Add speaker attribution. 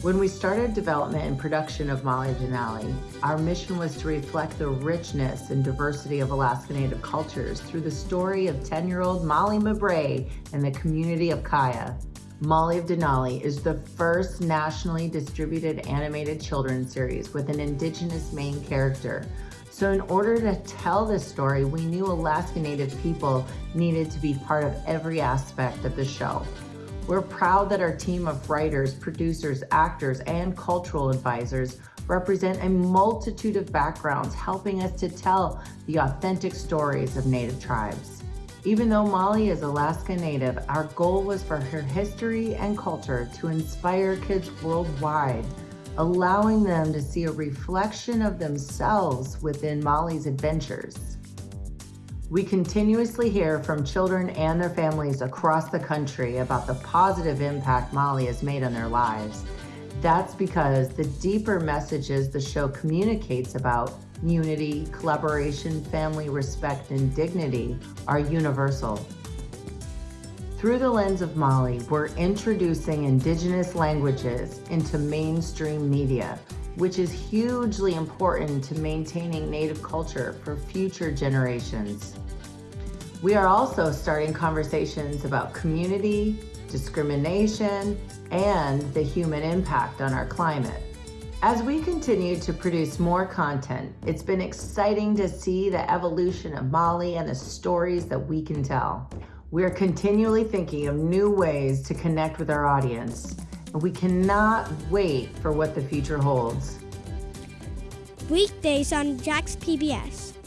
Speaker 1: When we started development and production of Molly of Denali, our mission was to reflect the richness and diversity of Alaska Native cultures through the story of 10-year-old Molly Mabray and the community of Qyah. Molly of Denali is the first nationally distributed animated children's series with an indigenous main character. So in order to tell this story, we knew Alaska Native people needed to be part of every aspect of the show. We're proud that our team of writers, producers, actors, and cultural advisors represent a multitude of backgrounds helping us to tell the authentic stories of Native tribes. Even though Molly is Alaska Native, our goal was for her history and culture to inspire kids worldwide, allowing them to see a reflection of themselves within Molly's adventures. We continuously hear from children and their families across the country about the positive impact Molly has made on their lives. That's because the deeper messages the show communicates about unity, collaboration, family, respect, and dignity are universal. Through the lens of Molly, we're introducing Indigenous languages into mainstream media, which is hugely important to maintaining Native culture for future generations. We are also starting conversations about community, discrimination, and the human impact on our climate. As we continue to produce more content, it's been exciting to see the evolution of Molly and the stories that we can tell. We're continually thinking of new ways to connect with our audience, we cannot wait for what the future holds.
Speaker 2: Weekdays on Jax PBS.